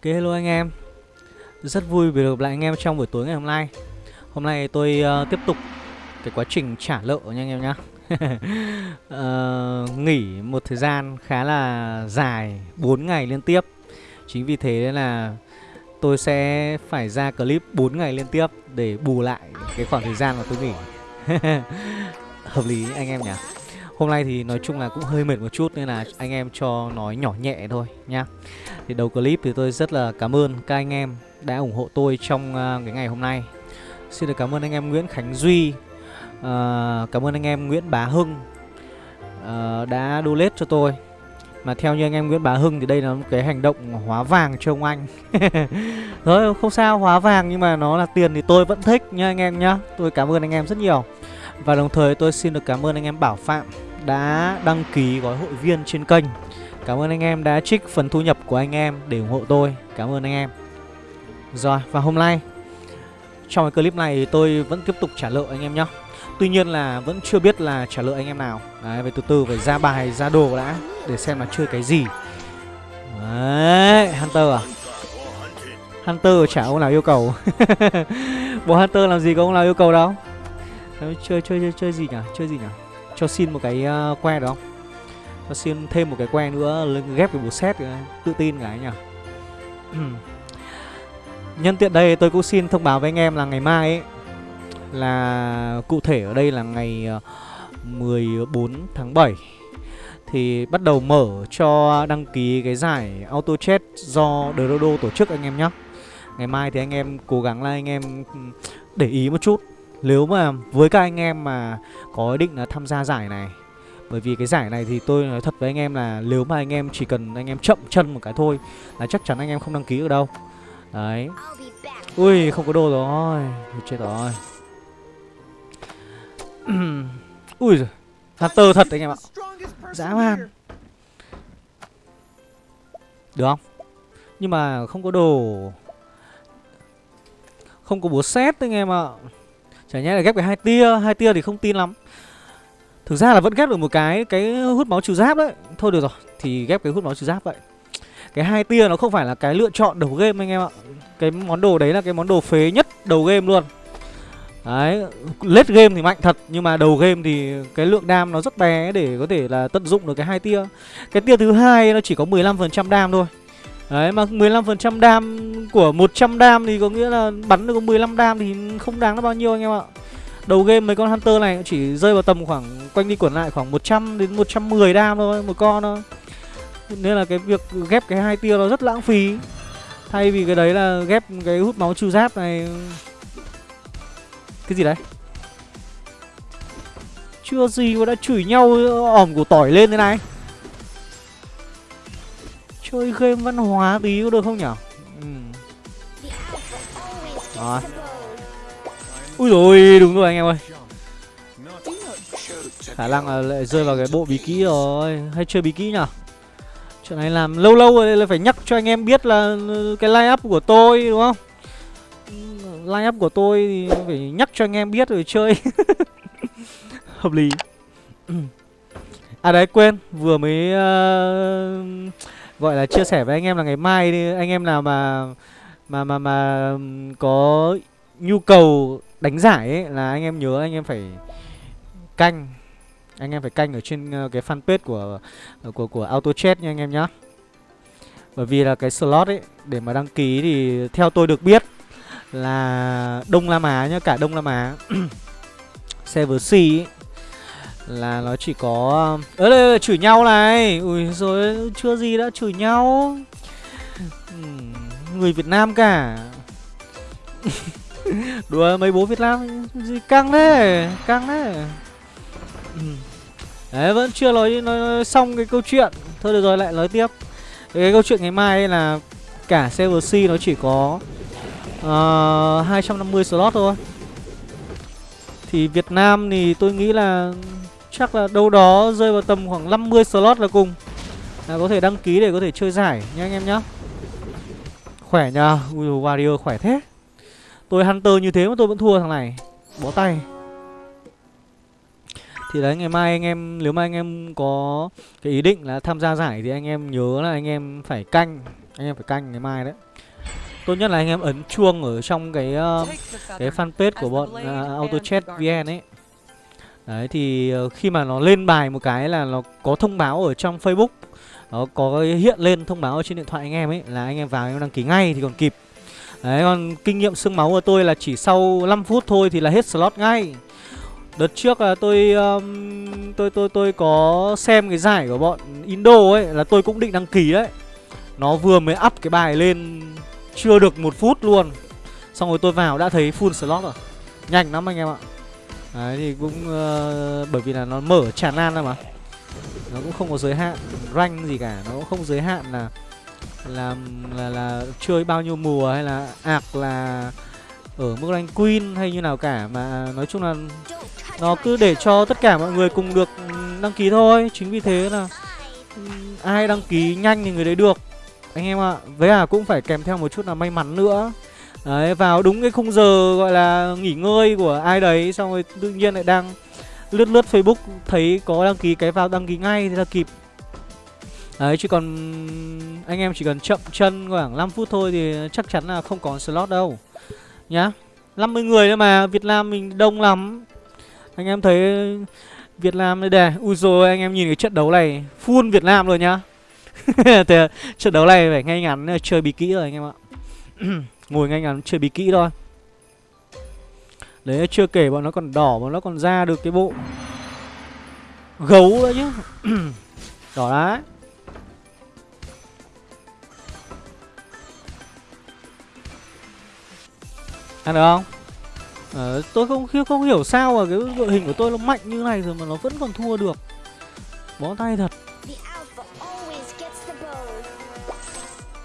Ok hello anh em. Rất vui vì được gặp lại anh em trong buổi tối ngày hôm nay. Hôm nay tôi uh, tiếp tục cái quá trình trả nợ nha anh em nhá. Uh, Nghỉ một thời gian khá là dài 4 ngày liên tiếp. Chính vì thế là tôi sẽ phải ra clip 4 ngày liên tiếp Để bù lại cái khoảng thời gian mà tôi nghỉ. Hợp lý anh em nhỉ Hôm nay thì nói chung là cũng hơi mệt một chút nên là anh em cho nói nhỏ nhẹ thôi nhá. Thì đầu clip thì tôi rất là cảm ơn các anh em đã ủng hộ tôi trong à, cái ngày hôm nay. Xin được cảm ơn anh em Nguyễn Khánh Duy, uh, cảm ơn anh em Nguyễn Bá Hưng uh, đã donate cho tôi. Mà theo như anh em Nguyễn Bá Hưng thì đây là một cái hành động hóa vàng cho ông anh Rồi không sao hóa vàng nhưng mà nó là tiền thì tôi vẫn thích nha anh em nhá Tôi cảm ơn anh em rất nhiều Và đồng thời tôi xin được cảm ơn anh em Bảo Phạm đã đăng ký gói hội viên trên kênh. Cảm ơn anh em đã trích phần thu nhập của anh em để ủng hộ tôi. Cảm ơn anh em. Rồi và hôm nay Trong cái clip này tôi vẫn tiếp tục trả lợi anh em nhé Tuy nhiên là vẫn chưa biết là trả lợi anh em nào. Đấy, về từ từ phải ra bài, ra đồ đã Để xem là chơi cái gì. Đấy, Hunter à? Hunter chả ông nào yêu cầu. Bộ Hunter làm gì có ông nào yêu cầu đâu. Chơi, chơi, chơi, chơi gì nhỉ? Chơi gì nhỉ? Cho xin một cái uh, que được không? Cho xin thêm một cái que nữa ghép cái bộ set ờ, tự tin cái nhỉ. Nhân tiện đây tôi cũng xin thông báo với anh em là ngày mai ấy là cụ thể ở đây là ngày ờ, 14 tháng 7 thì bắt đầu mở cho đăng ký cái giải auto chat do Dodo tổ chức anh em nhé. Ngày mai thì anh em cố gắng là anh em ừ, để ý một chút nếu mà với các anh em mà có ý định là tham gia giải này Bởi vì cái giải này thì tôi nói thật với anh em là Nếu mà anh em chỉ cần anh em chậm chân một cái thôi Là chắc chắn anh em không đăng ký được đâu. Đấy. Ui không có đồ rồi. Chết rồi. Ui giời. Hunter thật anh em ạ. Dã man. Được không? Nhưng mà không có đồ. Không có búa xét anh em ạ Chả nhẽ là ghép cái hai tia hai tia thì không tin lắm. Thực ra là vẫn ghép được một cái Cái hút máu trừ giáp đấy. Thôi được rồi, Thì ghép cái hút máu trừ giáp vậy. Cái hai tia nó không phải là cái lựa chọn đầu game anh em ạ. Cái món đồ đấy là cái món đồ phế nhất đầu game luôn. Đấy Late game thì mạnh thật, Nhưng mà đầu game thì cái lượng đam nó rất bé Để có thể là tận dụng được cái hai tia. Cái tia thứ hai nó chỉ có 15% đam thôi. Đấy, mà 15% đam của 100 đam thì có nghĩa là bắn được có 15 đam thì không đáng là bao nhiêu anh em ạ. Đầu game mấy con Hunter này chỉ rơi vào tầm khoảng, quanh đi quẩn lại khoảng 100 đến 110 đam thôi, một con thôi. Nên là cái việc ghép cái hai tia nó rất lãng phí. Thay vì cái đấy là ghép cái hút máu trừ giáp này Cái gì đấy? Chưa gì mà đã chửi nhau ỏm của tỏi lên thế này Chơi game văn hóa tí có được không nhở? Ừ. Rồi Ui rồi đúng rồi anh em ơi Khả năng là lại rơi vào cái bộ bí kỹ rồi Hay chơi bí kỹ nhở? Chuyện này làm lâu lâu rồi là phải nhắc cho anh em biết là cái line up của tôi đúng không? Line up của tôi thì phải nhắc cho anh em biết rồi chơi Hợp lý À đấy quên Vừa mới uh, gọi là chia sẻ với anh em là ngày mai đi anh em nào mà mà mà mà có nhu cầu đánh giải ấy là anh em nhớ anh em phải canh. Anh em phải canh ở trên ờ, cái fanpage của của của auto chat nha anh em nhá. Bởi vì là cái slot ấy để mà đăng ký thì theo tôi được biết là đông La á nhá cả đông La á server C ấy, là nó chỉ có ơ đây, chửi nhau này. Ui rồi chưa gì đã chửi nhau. Người Việt Nam cả. Đùa mấy bố Việt Nam gì căng thế căng thế. Đấy vẫn chưa nói, nói, nói xong cái câu chuyện. Thôi được rồi lại nói tiếp. Cái câu chuyện ngày mai là cả server C nó chỉ có ờ, uh, 250 slot thôi. Thì Việt Nam thì tôi nghĩ là Chắc là đâu đó rơi vào tầm khoảng 50 slot là cùng. Là có thể đăng ký để có thể chơi giải nha anh em nhá. Khỏe nhá Ui dồi Warrior khỏe thế. Tôi Hunter như thế mà tôi vẫn thua thằng này. Bó tay. Thì đấy ngày mai anh em Nếu mà anh em có cái ý định là tham gia giải Thì anh em nhớ là anh em phải canh. Anh em phải canh ngày mai đấy. Tốt nhất là anh em ấn chuông ở trong cái uh, cái fanpage của bọn ờ, uh, AutoChat VN ấy. Đấy thì ờ, khi mà nó lên bài một cái là nó có thông báo ở trong Facebook Nó có hiện lên thông báo ở trên điện thoại anh em ấy Là anh em vào anh em đăng ký ngay thì còn kịp Đấy còn kinh nghiệm xương máu của tôi là chỉ sau 5 phút thôi thì là hết slot ngay Đợt trước là tôi um, tôi tôi tôi có xem cái giải của bọn Indo ấy là tôi cũng định đăng ký đấy. Nó vừa mới up cái bài lên chưa được một phút luôn. Xong rồi tôi vào đã thấy full slot rồi. Nhanh lắm anh em ạ. Đấy thì cũng uh, bởi vì là nó mở tràn lan ra mà. Nó cũng không có giới hạn rank gì cả, nó cũng không giới hạn là là là, là chơi bao nhiêu mùa hay là ạc là ở mức rank queen hay như nào cả. Mà nói chung là nó cứ để cho tất cả mọi người cùng được ừ, đăng ký thôi. Chính vì thế là ừ, ai đăng ký nhanh thì người đấy được. Anh em ạ với à cũng phải kèm theo một chút là may mắn nữa đấy, vào đúng cái khung giờ, gọi là, nghỉ ngơi của ai đấy, xong rồi tự nhiên lại đang lướt lướt facebook, thấy có đăng ký, cái vào đăng ký ngay thì là kịp. Đấy chứ còn anh em chỉ cần chậm chân khoảng 5 phút thôi thì chắc chắn là không có slot đâu, Nhá. 50 người thôi mà, Việt Nam mình đông lắm. Anh em thấy Việt Nam, đây đè Ui rồi anh em nhìn cái trận đấu này, Full Việt Nam rồi nhá. Trận đấu này phải ngay ngắn, chơi bị kỹ rồi anh em ạ. Ngồi ngay ngắn chơi bí kỹ thôi Đấy chưa kể bọn nó còn đỏ Bọn nó còn ra được cái bộ Gấu nữa chứ Đỏ đấy Ăn được không? À, tôi không không hiểu sao mà cái đội hình của tôi nó mạnh như này rồi mà nó vẫn còn thua được. Bó tay thật.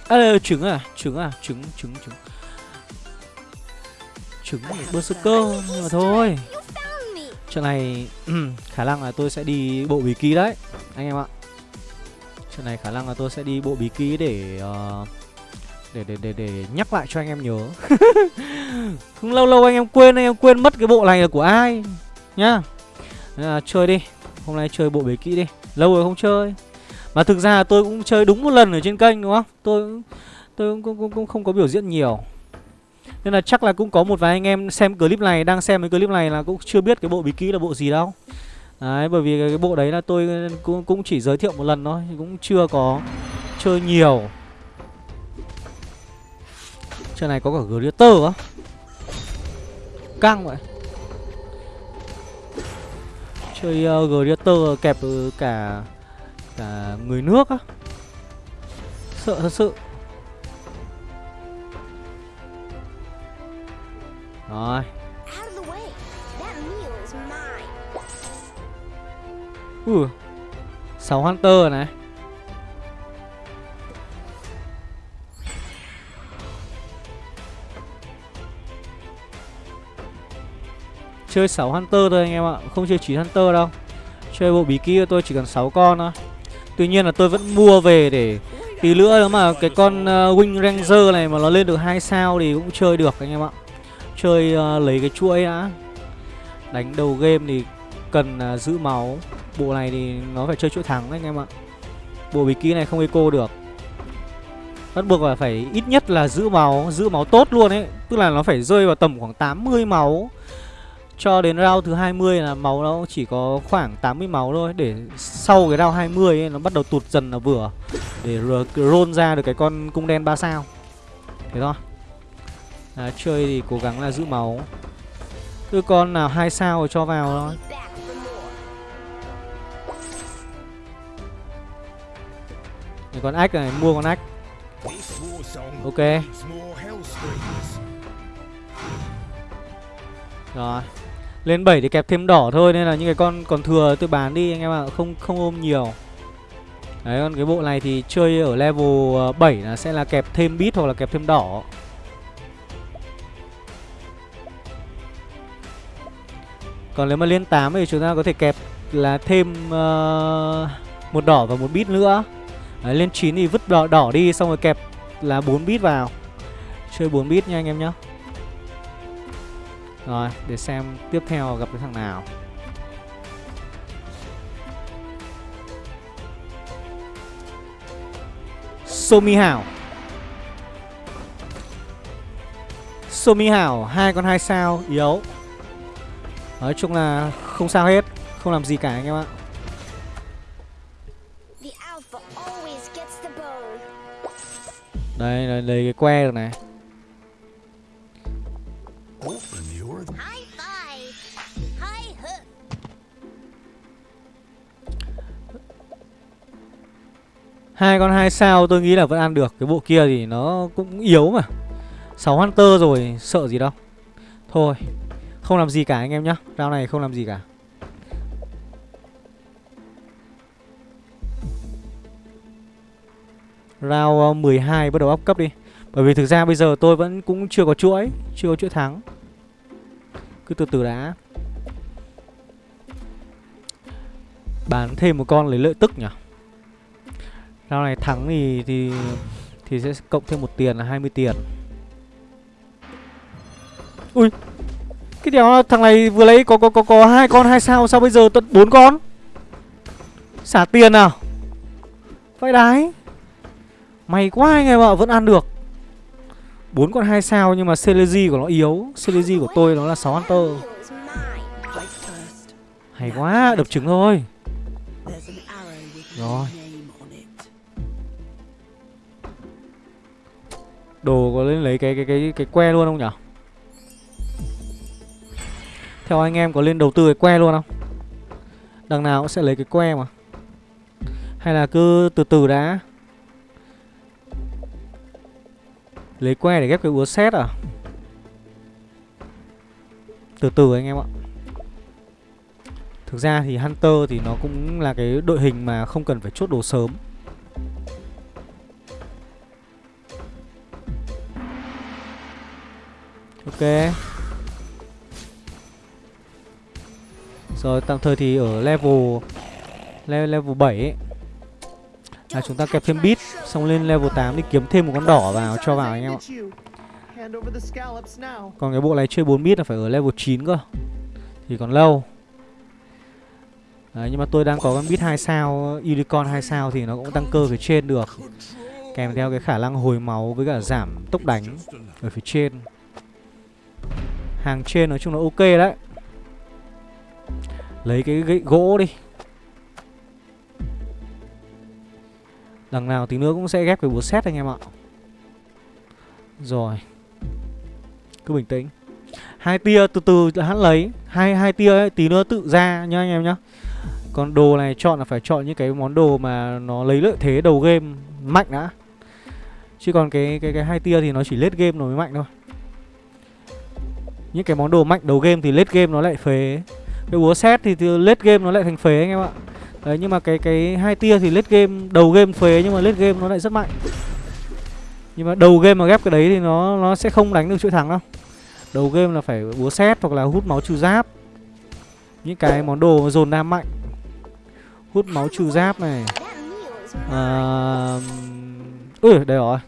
À, trứng à, trứng à, trứng, trứng, trứng. Trứng berserker nhưng mà thôi. Trận này khả năng là tôi sẽ đi bộ bí ký đấy, anh em ạ. Trận này khả năng là tôi sẽ đi bộ bí ký để uh, để để để để nhắc lại cho anh em nhớ. Không lâu lâu anh em quên anh em quên mất cái bộ này là của ai nhá. À, chơi đi hôm nay chơi bộ bí kỹ đi lâu rồi không chơi. Mà thực ra tôi cũng chơi đúng một lần ở trên kênh đúng không? Tôi tôi cũng, cũng, cũng không có biểu diễn nhiều nên là chắc là cũng có một vài anh em xem clip này đang xem cái clip này là cũng chưa biết cái bộ bí kỹ là bộ gì đâu. Đấy bởi vì cái, bộ đấy là tôi cũng cũng chỉ giới thiệu một lần thôi cũng chưa có chơi nhiều. Chơi này có cả Glitter á. Căng vậy. Chơi ờ, uh, Glitter kẹp cả Cả người nước á. Sợ thật sự. Rồi. Ừ 6 Hunter này. Chơi 6 Hunter thôi anh em ạ. Không chơi 9 Hunter đâu. Chơi bộ bí kíp tôi chỉ cần 6 con thôi. Tuy nhiên là tôi vẫn mua về để Tí nữa nếu mà cái con uh, Wing Ranger này mà nó lên được 2 sao thì cũng chơi được anh em ạ Chơi uh, lấy cái chuỗi đã Đánh đầu game thì cần uh, giữ máu. Bộ này thì nó phải chơi chuỗi thắng anh em ạ. Bộ bí kíp này không eco được. Bắt buộc là phải ít nhất là giữ máu Giữ máu tốt luôn ấy. Tức là nó phải rơi vào tầm khoảng 80 máu. Cho đến round thứ 20 là máu nó chỉ có khoảng 80 máu thôi. Để sau cái round 20 ấy, nó bắt đầu tụt dần là vừa. Để roll ra được cái con cung đen 3 sao. Thế thôi à, Chơi thì cố gắng là giữ máu. Cứ con nào hai sao rồi cho vào thôi. Cái con ách này, mua con ách Ok. Rồi. Lên 7 thì kẹp thêm đỏ thôi nên là những cái con còn thừa tôi bán đi anh em ạ, không không ôm nhiều. Đấy còn cái bộ này thì chơi ở level ờ, 7 là sẽ là kẹp thêm bit hoặc là kẹp thêm đỏ. Còn nếu mà lên 8 thì chúng ta có thể kẹp là thêm uh, một đỏ và một bit nữa. Đấy, lên 9 thì vứt đỏ, đỏ đi xong rồi kẹp là 4 bit vào. Chơi 4 bit nha anh em nhá. Rồi, để xem tiếp theo gặp cái thằng nào Somi Hảo Somi Hảo hai con hai sao yếu Nói chung là không sao hết Không làm gì cả anh em ạ. The alpha always gets the bone. Đây, đây lấy cái que được này. Hai con hai sao tôi nghĩ là vẫn ăn được. Cái bộ kia thì nó cũng yếu mà. 6 Hunter rồi sợ gì đâu. Thôi không làm gì cả anh em nhá. Rau này không làm gì cả. Rau ờ, 12 bắt đầu up cấp đi. Bởi vì thực ra bây giờ tôi vẫn cũng chưa có chuỗi, Chưa có chuỗi thắng. Cứ từ từ đã. Bán thêm một con lấy lợi tức nhỉ? Rau này thắng thì thì thì sẽ cộng thêm một tiền là 20 tiền. Ui. Cái đéo thằng này vừa lấy có có có có hai con hai sao sao bây giờ tận bốn con? Xả tiền nào. Vãi đái. May quá anh em ạ, vẫn ăn được. bốn con hai sao nhưng mà Celeji của nó yếu, Celeji của tôi nó là 6 Hunter. Hay quá, đập trứng thôi. Rồi. Đồ có lên lấy cái cái cái cái que luôn không nhỉ? Theo anh em có lên đầu tư cái que luôn không? Đằng nào cũng sẽ lấy cái que mà. Hay là cứ từ từ đã. Lấy que để ghép cái búa xét à? Từ từ anh em ạ. Thực ra thì Hunter thì nó cũng là cái đội hình mà không cần phải chốt đồ sớm. Ok Rồi tạm thời thì ở level le Level 7 ấy Là chúng ta kẹp thêm bit Xong lên level 8 đi kiếm thêm một con đỏ vào cho vào anh em ạ. Còn cái bộ này chơi 4 bit là phải ở level 9 cơ Thì còn lâu. Đấy, nhưng mà tôi đang có con bit 2 sao Unicorn 2 sao thì nó cũng tăng cơ phía trên được. Kèm theo cái khả năng hồi máu với cả giảm tốc đánh ở phía trên. Hàng trên nói chung là ok đấy. Lấy cái gậy gỗ đi. Đằng nào tí nữa cũng sẽ ghép cái búa xét anh em ạ. Rồi. Cứ bình tĩnh. Hai tia từ từ hắn lấy. Hai hai tia ấy, tí nữa tự ra nhá anh em nhá. Còn đồ này chọn là phải chọn những cái món đồ mà nó lấy lợi thế đầu game mạnh đã. Chứ còn cái cái cái hai tia thì nó chỉ lết game nó mới mạnh thôi. Những cái món đồ mạnh đầu game thì lết game nó lại phế cái búa xét thì, thì late game nó lại thành phế anh em ạ. Đấy nhưng mà cái cái hai tia thì late game đầu game phế nhưng mà late game nó lại rất mạnh. Nhưng mà đầu game mà ghép cái đấy thì nó nó sẽ không đánh được chuỗi thắng đâu. Đầu game là phải búa xét hoặc là hút máu trừ giáp. Những cái món đồ mà dồn nam mạnh. Hút máu trừ giáp này. À, Ừ đây rồi.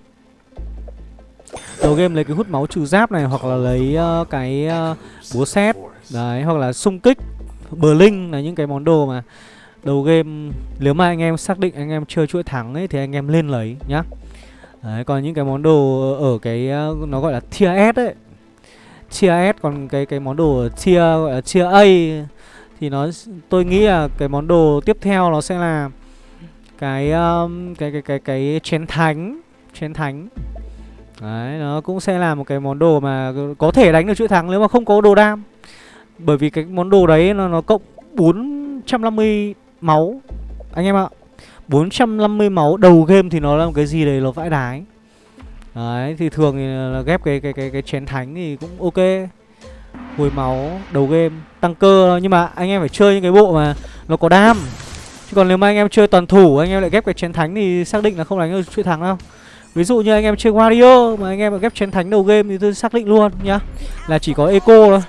Đầu game lấy cái hút máu trừ giáp này hoặc là lấy uh, cái uh, búa xét đấy hoặc là xung kích Blink là những cái món đồ mà đầu game nếu mà anh em xác định anh em chơi chuỗi thắng ấy thì anh em lên lấy nhá. Đấy còn những cái món đồ ở cái ờ, nó gọi là tier S ấy. Tier S còn cái cái món đồ tier gọi là tier A thì nó tôi nghĩ là cái món đồ tiếp theo nó sẽ là cái um, cái cái cái cái chén thánh chén thánh. Đấy nó cũng sẽ là một cái món đồ mà có thể đánh được chuỗi thắng nếu mà không có đồ đam bởi vì cái món đồ đấy nó nó cộng 450 máu. Anh em ạ 450 máu đầu game thì nó là một cái gì đấy nó vãi đái. Đấy, thì thường thì là ghép cái cái cái cái chén thánh thì cũng ok. Hồi máu, đầu game, tăng cơ nhưng mà anh em phải chơi những cái bộ mà nó có đam. Chứ còn nếu mà anh em chơi toàn thủ, anh em lại ghép cái chén thánh thì xác định là không đánh được chuỗi thắng đâu. Ví dụ như anh em chơi Wario mà anh em mà ghép chén thánh đầu game thì tôi xác định luôn nhá. Là chỉ có eco thôi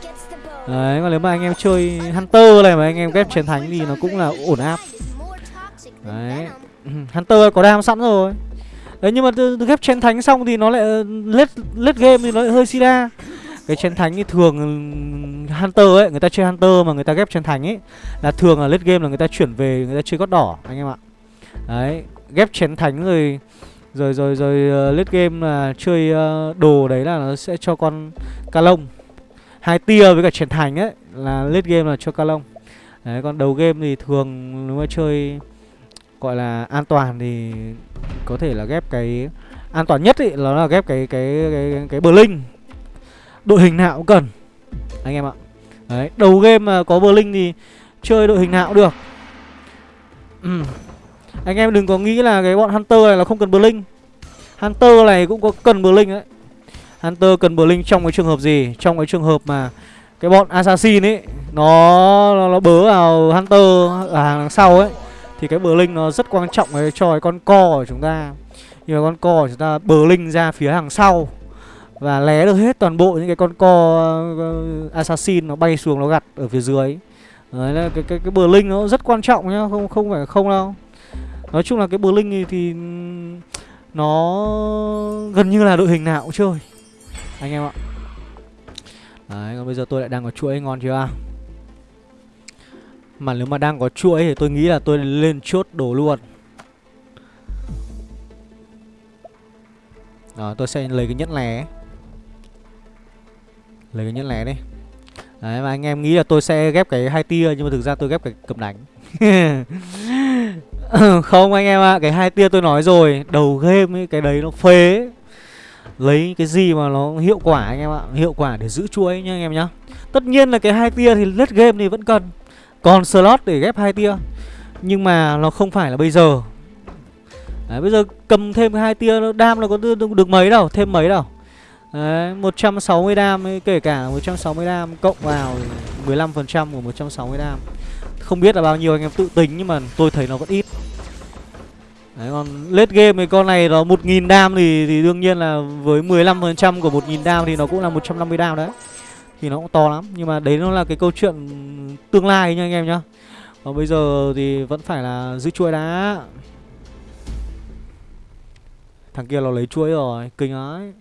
đấy còn nếu mà anh em chơi hunter này mà anh em ghép chiến thánh thì nó cũng là ổn áp. Đấy. Hunter có đam sẵn rồi. Đấy nhưng mà ghép chén thánh xong thì nó lại ờ, lết lết game thì nó lại hơi sida cái chén thánh thì thường ừ, hunter ấy người ta chơi hunter mà người ta ghép chén thánh ấy là thường là lết game là người ta chuyển về người ta chơi gót đỏ anh em ạ. Đấy ghép chén thánh rồi Rồi rồi rồi uh, lết game là chơi uh, đồ đấy là nó sẽ cho con ca lông hai tia với cả triển thành ấy là late game là cho ca lông đấy còn đầu game thì thường nếu mà chơi gọi là an toàn thì có thể là ghép cái an toàn nhất ý nó là ghép cái cái cái cái, cái Blink đội hình nào cũng cần anh em ạ. Đấy đầu game mà có Blink thì chơi đội hình nào cũng được. Ừ. anh em đừng có nghĩ là cái bọn Hunter này là không cần Blink Hunter này cũng có cần Blink đấy Hunter cần Blink trong cái trường hợp gì? Trong cái trường hợp mà cái bọn Assassin ấy nó nó, nó bớ vào Hunter ở hàng đằng sau ấy thì cái Blink nó rất quan trọng ấy cho cái con co của chúng ta. Nhưng mà con co của chúng ta Blink ra phía hàng sau và lé được hết toàn bộ những cái con co uh, assassin nó bay xuống nó gặt ở phía dưới. Đấy là cái cái cái Blink nó rất quan trọng nhá không không phải không đâu. Nói chung là cái Blink thì, thì nó gần như là đội hình nào cũng chơi anh em ạ. Đấy còn bây giờ tôi lại đang có chuỗi ngon chưa? Mà nếu mà đang có chuỗi thì tôi nghĩ là tôi lên chốt đồ luôn. Đó, tôi sẽ lấy cái nhẫn lẻ. Lấy cái nhẫn lẻ đi. Đấy và anh em nghĩ là tôi sẽ ghép cái hai tia Nhưng mà thực ra tôi ghép cái cầm đánh. Không anh em ạ à, Cái hai tia tôi nói rồi Đầu game ấy cái đấy nó phế. Lấy cái gì mà nó hiệu quả anh em ạ Hiệu quả để giữ chuỗi nhá anh em nhá Tất nhiên là cái hai tia thì lết game thì vẫn cần Còn slot để ghép hai tia Nhưng mà nó không phải là bây giờ Đấy, bây giờ cầm thêm hai tia đam nó có được, được mấy đâu, thêm mấy đâu. Đấy, 160 đam ấy, kể cả 160 đam cộng vào 15% của 160 đam. Không biết là bao nhiêu anh em tự tính nhưng mà tôi thấy nó vẫn ít. Đấy, còn late game thì con này nó 1.000 dam thì thì đương nhiên là với 15% của 1.000 dam thì nó cũng là 150 dam đấy. Thì nó cũng to lắm, nhưng mà đấy nó là cái câu chuyện tương lai nha anh em nhá. Còn bây giờ thì vẫn phải là giữ chuỗi đá. Thằng kia nó lấy chuỗi rồi Kinh ấy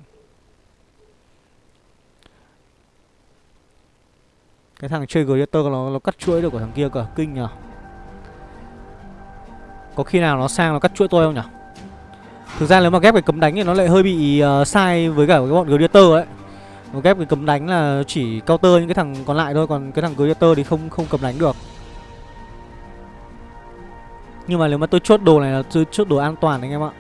Cái thằng chơi Greater nó, nó cắt chuỗi được của thằng kia cả, Kinh nhờ có khi nào nó sang nó cắt chuỗi tôi không nhỉ? Thực ra nếu mà ghép cái cấm đánh thì nó lại hơi bị uh, sai với cả cái bọn Gladiator ấy. Nó ghép cái cấm đánh là chỉ counter những cái thằng còn lại thôi Còn cái thằng Gladiator thì không không cầm đánh được. Nhưng mà nếu mà tôi chốt đồ này là tôi chốt đồ an toàn anh em ạ.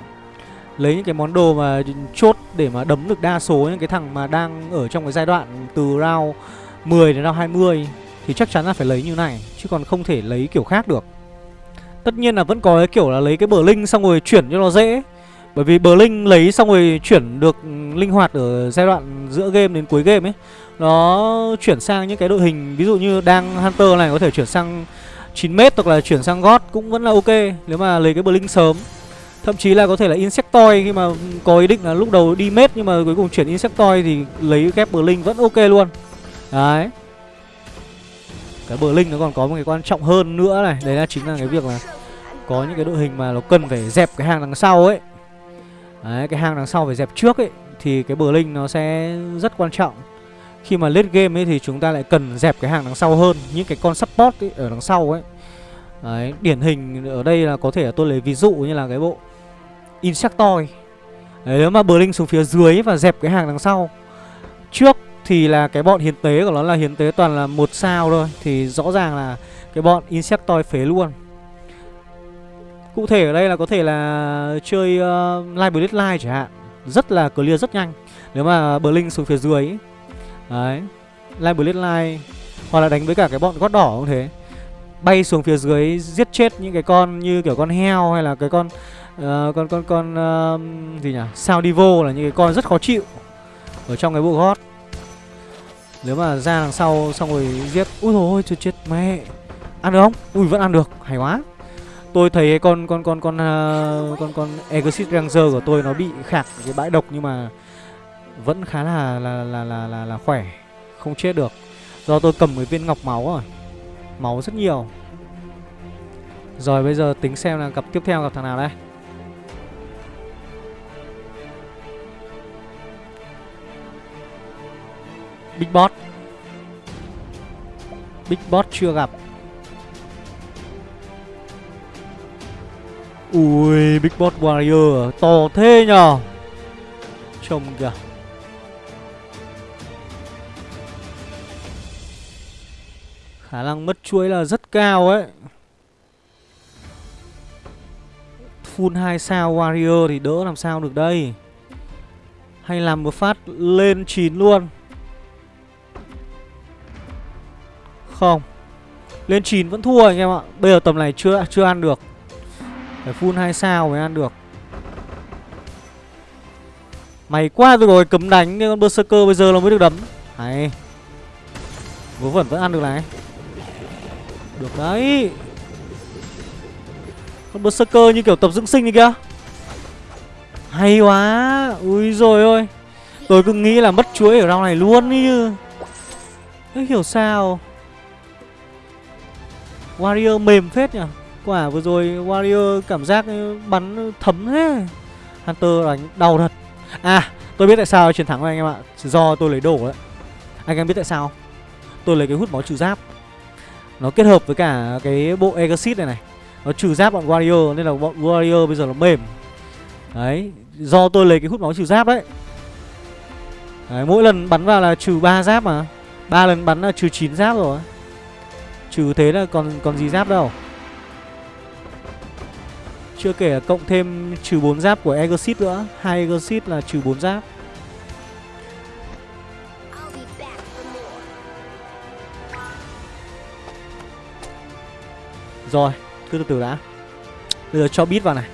Lấy những cái món đồ mà chốt để mà đấm được đa số những cái thằng mà đang ở trong cái giai đoạn từ round 10 đến round 20 thì chắc chắn là phải lấy như này chứ còn không thể lấy kiểu khác được. Tất nhiên là vẫn có cái kiểu là lấy cái bờ linh xong rồi chuyển cho nó dễ. Bởi vì bờ linh lấy xong rồi chuyển được linh hoạt ở giai đoạn giữa game đến cuối game ấy. Nó chuyển sang những cái đội hình ví dụ như đang Hunter này có thể chuyển sang 9m hoặc là chuyển sang God cũng vẫn là ok nếu mà lấy cái bờ linh sớm. Thậm chí là có thể là Insectoid khi mà có ý định là lúc đầu đi mết nhưng mà cuối cùng chuyển Insectoid thì lấy ghép linh vẫn ok luôn. Đấy. Cái bờ linh nó còn có một cái quan trọng hơn nữa này, đấy là chính là cái việc là có những cái đội hình mà nó cần phải dẹp cái hàng đằng sau ấy. Đấy, cái hàng đằng sau phải dẹp trước ấy thì cái Blink nó sẽ rất quan trọng. Khi mà late game ấy thì chúng ta lại cần dẹp cái hàng đằng sau hơn, những cái con support ấy, ở đằng sau ấy. Đấy, điển hình ở đây là có thể là tôi lấy ví dụ như là cái bộ Insectoid Đấy, nếu mà Blink xuống phía dưới và dẹp cái hàng đằng sau Trước thì là cái bọn hiến tế của nó là hiến tế toàn là một sao thôi Thì rõ ràng là cái bọn Insectoid phế luôn Cụ thể ở đây là có thể là chơi uh, Live Blitz Live chẳng hạn. Rất là clear rất nhanh. Nếu mà Blink xuống phía dưới ấy. Đấy Live Blitz Live Hoặc là đánh với cả cái bọn gót đỏ cũng thế. Bay xuống phía dưới giết chết những cái con như kiểu con heo hay là cái con uh, con con con uh, gì nhỉ? Sao divo là những cái con rất khó chịu ở trong cái bộ gót nếu mà ra đằng sau xong rồi giết Úi thôi chết chết mẹ. Ăn được không? Ui vẫn ăn được. Hay quá tôi thấy cái con con con con uh, con con exit ranger của tôi nó bị khạc cái bãi độc nhưng mà vẫn khá là là là là là, là khỏe không chết được. Do tôi cầm cái viên ngọc máu rồi máu rất nhiều. Rồi bây giờ tính xem là cặp tiếp theo gặp thằng nào đây. Big Boss. Big Boss chưa gặp. Ui, Big Boss Warrior? To thế nhờ. Trông kìa. Khả năng mất chuỗi là rất cao ấy. Full 2 sao Warrior thì đỡ làm sao được đây? Hay làm một phát lên 9 luôn? Không. Lên 9 vẫn thua anh em ạ. Bây giờ tầm này chưa chưa ăn được. Phải full 2 sao mới ăn được. Mày qua rồi, cấm đánh Con Berserker bây giờ nó mới được đấm. Hay. Vớ vẩn vẫn ăn được này. Được đấy. Con Berserker như kiểu tập dưỡng sinh đi kìa. Hay quá. Ui rồi ôi. Tôi cứ nghĩ là mất chuối ở round này luôn ý chứ. Không hiểu sao? Warrior mềm phết nhỉ? Quả vừa rồi Warrior cảm giác bắn thấm thế. Hunter đánh đau thật. À tôi biết tại sao chiến thắng rồi anh em ạ. Do tôi lấy đồ đấy. Anh em biết tại sao Tôi lấy cái hút máu trừ giáp. Nó kết hợp với cả cái bộ Exit này này. Nó trừ giáp bọn Warrior Nên là bọn Warrior bây giờ nó mềm. Đấy Do tôi lấy cái hút máu trừ giáp đấy. Đấy, mỗi lần bắn vào là trừ 3 giáp mà. Ba lần bắn là trừ 9 giáp rồi. Trừ thế là còn còn gì giáp đâu. Chưa kể là cộng thêm trừ 4 giáp của Exit nữa. Hai Exit là trừ 4 giáp. Rồi, cứ từ từ đã. Bây giờ cho bit vào này.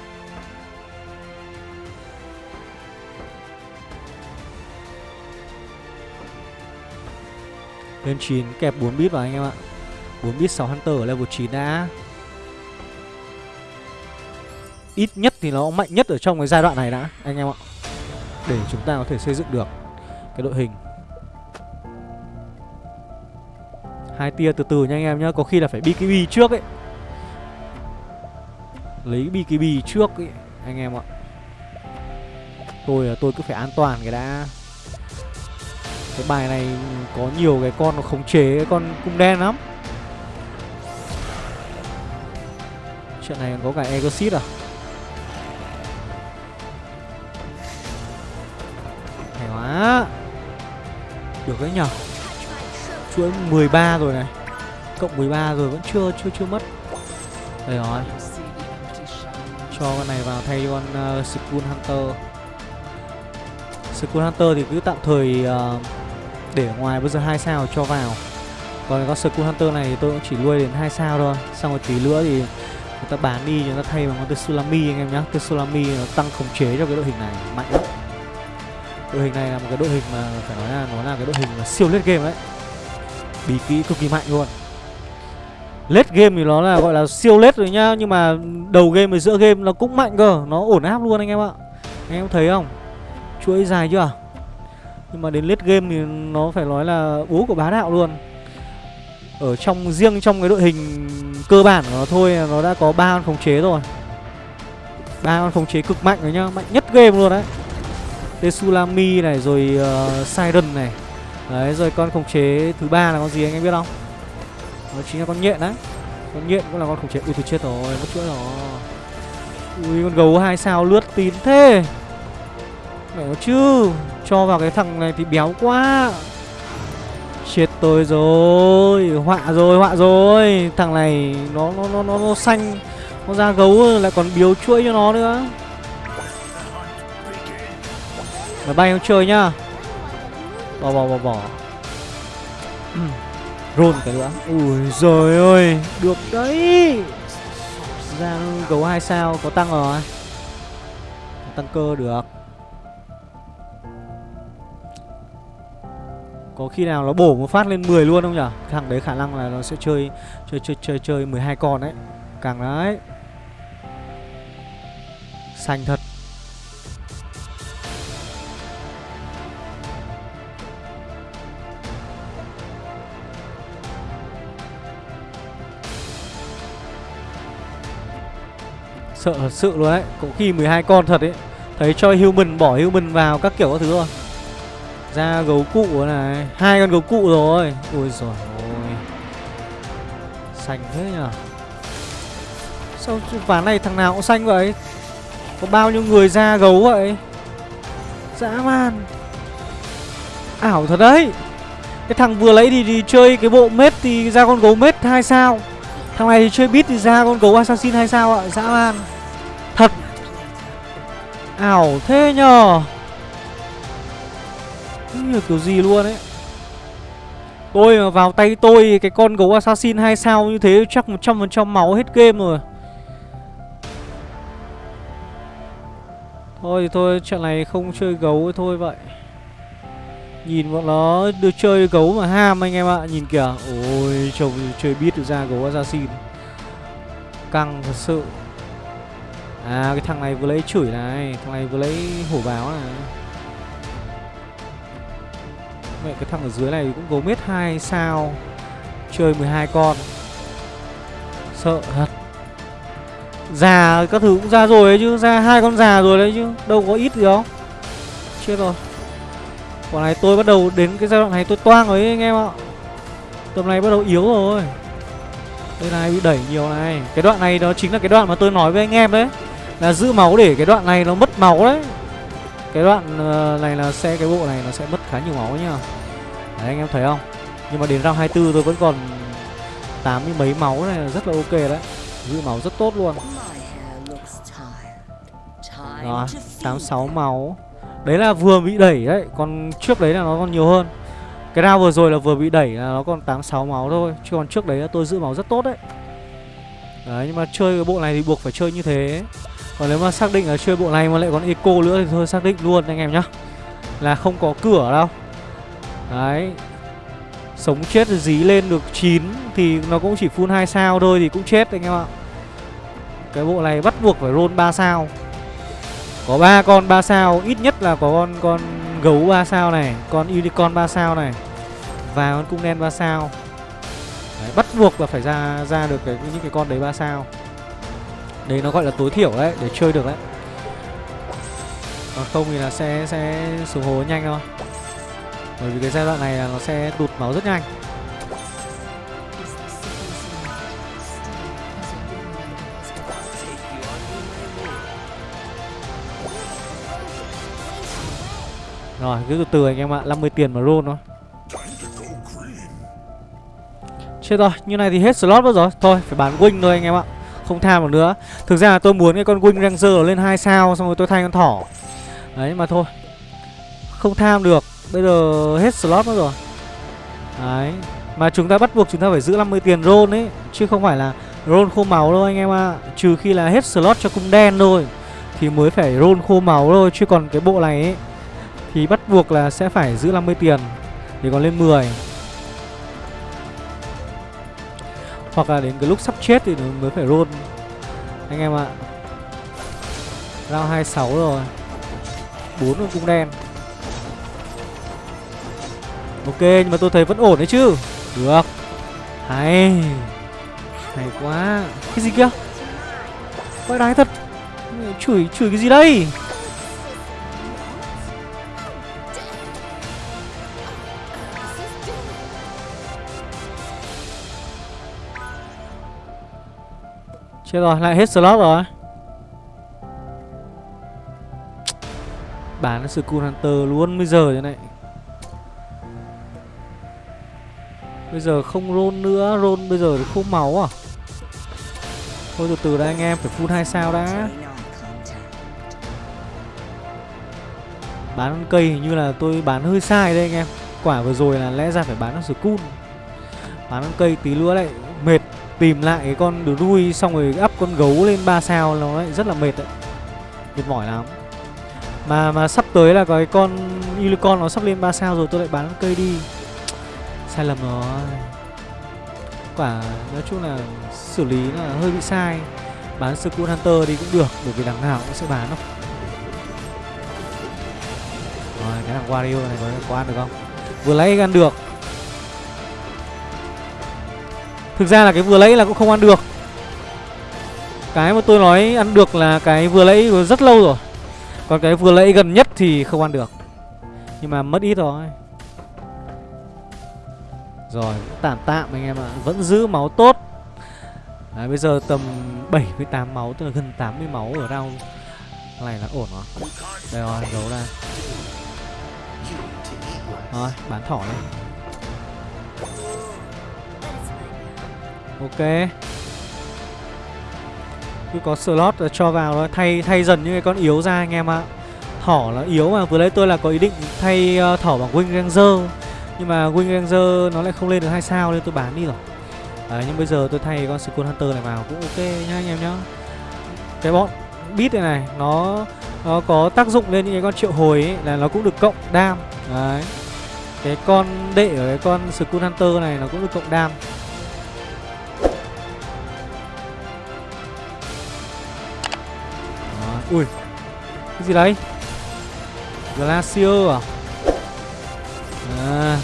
Lên 9 kẹp 4 bit vào anh em ạ. 4 bit 6 Hunter ở level 9 đã Ít nhất thì nó mạnh nhất ở trong cái giai đoạn này đã, Anh em ạ. Để chúng ta có thể xây dựng được Cái đội hình. Hai tia từ từ nha anh em nhá, Có khi là phải BKB trước ấy. Lấy BKB trước ấy, Anh em ạ. Tôi là tôi cứ phải an toàn cái đã. Cái bài này có nhiều cái con nó khống chế, cái con cung đen lắm. Chuyện này còn có cả Exit à? Được đấy nhở chuỗi 13 rồi này. Cộng 13 rồi vẫn chưa chưa chưa mất. Đây rồi. Cho con này vào thay con uh, Skull Hunter. Skull Hunter thì cứ tạm thời uh, để ở ngoài bây giờ hai sao cho vào. Còn con Skull Hunter này thì tôi cũng chỉ nuôi đến hai sao thôi. Xong rồi tí nữa thì người ta bán đi người ta thay bằng con Tsunami anh em nhá. Tsunami nó tăng khống chế cho cái đội hình này mạnh lắm đội hình này là một cái đội hình mà phải nói là nó là cái đội hình mà siêu lết game đấy. Bí kỹ cực kỳ mạnh luôn. Lết game thì nó là gọi là siêu lết rồi nhá Nhưng mà đầu game với giữa game nó cũng mạnh cơ, Nó ổn áp luôn anh em ạ. Anh em thấy không? Chuỗi dài chưa? Nhưng mà đến lết game thì nó phải nói là bố của bá đạo luôn. Ở trong, riêng trong cái đội hình cơ bản của nó thôi, Nó đã có ba con khống chế rồi. Ba con khống chế cực mạnh rồi nhá Mạnh nhất game luôn đấy. Tsunami này rồi uh, Siren này Đấy rồi con khống chế thứ ba là con gì anh em biết không? Đó chính là con nhện đấy. Con nhện cũng là con khống chế. Ui tôi chết rồi, mất chuỗi rồi. Ui con gấu hai sao lướt tín thế. Mẹ nó chứ, cho vào cái thằng này thì béo quá. Chết tôi rồi, họa rồi, họa rồi. Thằng này nó nó nó nó, nó xanh, nó ra gấu lại còn biếu chuỗi cho nó nữa. Máy bay không chơi nhá. Bỏ bỏ bỏ bỏ. Roll cái nữa. Ui giời ơi Được đấy. Ra gấu 2 sao có tăng rồi. Tăng cơ được. Có khi nào nó bổ một phát lên 10 luôn không nhỉ Thằng đấy khả năng là nó sẽ chơi Chơi chơi chơi chơi 12 con đấy. Càng đấy. Xanh thật Sợ thật sự luôn đấy cũng khi 12 con thật ấy Thấy cho human bỏ human vào các kiểu các thứ rồi. Ra gấu cụ này hai con gấu cụ rồi. Ôi giời ơi. Xanh thế nhở Sao ván này thằng nào cũng xanh vậy? Có bao nhiêu người ra gấu vậy? Dã man. Ảo thật đấy. Cái thằng vừa lấy thì, thì chơi cái bộ mết thì ra con gấu mết 2 sao? Thằng này thì chơi bit thì ra con gấu assassin 2 sao ạ? Dã man. Ảo thế nhờ. Như kiểu gì luôn ấy? Tôi mà vào tay tôi, cái con gấu assassin 2 sao như thế chắc 100% máu hết game rồi. Thôi thì thôi, trận này không chơi gấu thôi vậy. Nhìn bọn nó được chơi gấu mà ham anh em ạ, Nhìn kìa. Ôi chồng chơi biết được ra gấu assassin. Căng thật sự. À cái thằng này vừa lấy chửi này, Thằng này vừa lấy hổ báo này. Mẹ cái thằng ở dưới này cũng gấu mết 2 sao, Chơi 12 con. Sợ thật. Già các thứ cũng ra rồi ấy chứ, Ra hai con già rồi đấy chứ, Đâu có ít gì đâu. Chết rồi. Quả này tôi bắt đầu đến cái giai đoạn này tôi toang rồi ấy, anh em ạ. Tầm này bắt đầu yếu rồi. Đây này, bị đẩy nhiều này. Cái đoạn này đó chính là cái đoạn mà tôi nói với anh em đấy. Là giữ máu để cái đoạn này nó mất máu đấy. Cái đoạn ờ, này là xe cái bộ này nó sẽ mất khá nhiều máu nhá Đấy, anh em thấy không? Nhưng mà đến round 24 tôi vẫn còn 80 mấy máu này là rất là ok đấy. Giữ máu rất tốt luôn. Đó hair 86 máu. Đấy là vừa bị đẩy đấy, Còn trước đấy là nó còn nhiều hơn. Cái round vừa rồi là vừa bị đẩy là nó còn 86 máu thôi, Chứ còn trước đấy là tôi giữ máu rất tốt đấy. Đấy, nhưng mà chơi cái bộ này thì buộc phải chơi như thế. Còn nếu mà xác định là chơi bộ này mà lại còn eco nữa thì thôi xác định luôn anh em nhá. Là không có cửa đâu. Đấy. Sống chết dí lên được 9 Thì nó cũng chỉ full 2 sao thôi thì cũng chết anh em ạ. Cái bộ này bắt buộc phải roll 3 sao. Có ba con 3 sao, ít nhất là có con con gấu 3 sao này, con unicorn 3 sao này và con cung đen 3 sao. Đấy, bắt buộc là phải ra ra được cái những cái con đấy 3 sao. Đấy nó gọi là tối thiểu đấy để chơi được đấy. Còn không thì là sẽ sẽ xuống hố nhanh thôi. Bởi vì cái giai đoạn này là nó sẽ tụt máu rất nhanh. Rồi, cứ từ từ anh em ạ, 50 tiền mà roll thôi. Chết rồi, như này thì hết slot mất rồi. Thôi, phải bán wing thôi anh em ạ. Không tham được nữa. Thực ra là tôi muốn cái con wing ranger lên 2 sao xong rồi tôi thay con thỏ. Đấy mà thôi. Không tham được. Bây giờ hết slot mất rồi. Đấy. Mà chúng ta bắt buộc chúng ta phải giữ 50 tiền roll ấy, chứ không phải là roll khô máu đâu anh em ạ. Trừ khi là hết slot cho cung đen thôi thì mới phải roll khô máu thôi, chứ còn cái bộ này ấy thì bắt buộc là sẽ phải giữ 50 tiền để còn lên 10 Hoặc là đến cái lúc sắp chết thì mới phải roll. Anh em ạ. Round 26 rồi. 4 con cung đen. Ok, nhưng mà tôi thấy vẫn ổn đấy chứ. Được. Hay. Hay quá. Cái gì kia? Quay đái thật. Chửi chửi cái gì đây? Chết rồi, lại hết slot rồi. Bán Skull Hunter luôn bây giờ thế này. Bây giờ không roll nữa, roll bây giờ thì không máu à? Thôi từ từ đã anh em, phải full 2 sao đã. Bán cây hình như là tôi bán hơi sai đây anh em. Quả vừa rồi là lẽ ra phải bán nó Skull. Bán cây tí nữa lại mệt. Tìm lại cái con đuôi xong rồi up con gấu lên 3 sao nó lại rất là mệt đấy. Mệt mỏi lắm. Mà mà sắp tới là có cái con Unicorn nó sắp lên 3 sao rồi tôi lại bán cây đi. Sai lầm rồi Quả nói chung là xử lý là hơi bị sai. Bán Skull Hunter đi cũng được Bởi vì đằng nào cũng sẽ bán đâu. Rồi cái thằng Wario này có, có ăn được không? Vừa lấy ăn được. Thực ra là cái vừa lấy là cũng không ăn được. Cái mà tôi nói ăn được là cái vừa lấy rất lâu rồi. Còn cái vừa lấy gần nhất thì không ăn được. Nhưng mà mất ít rồi. Rồi tạm tạm anh em ạ. Vẫn giữ máu tốt. Đấy, bây giờ tầm 78 máu tức là gần 80 máu ở round. Này là ổn rồi. Đây rồi, giấu ra. Rồi, bán thỏ lên. Ok. Cứ có slot là cho vào thôi, thay thay dần những cái con yếu ra anh em ạ. Thỏ là yếu mà. Vừa lấy tôi là có ý định thay uh, thỏ bằng Wing Ranger. Nhưng mà Wing Ranger nó lại không lên được hai sao nên tôi bán đi rồi. Đấy, nhưng bây giờ tôi thay con Skull Hunter này vào cũng ok nhá anh em nhá. Cái bọn beat này này nó nó có tác dụng lên những cái con triệu hồi ấy, là nó cũng được cộng đam. Đấy. Cái con đệ ở cái con Skull Hunter này nó cũng được cộng đam. Ui, Cái gì đấy? Glacier à? À.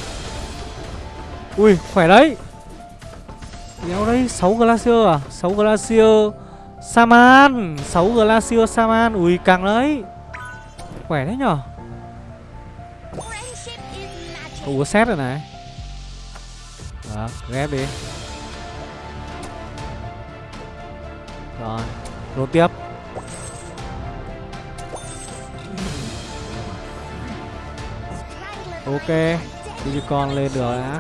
Ui, khỏe đấy. Đéo đấy 6 Glacier à? 6 Glacier Saman 6 Glacier Saman. Ui càng đấy. Khỏe đấy nhở? Friendship. Cậu có set rồi này. Đó ghép đi. Rồi, Roll tiếp. Ok Digicon lên được đã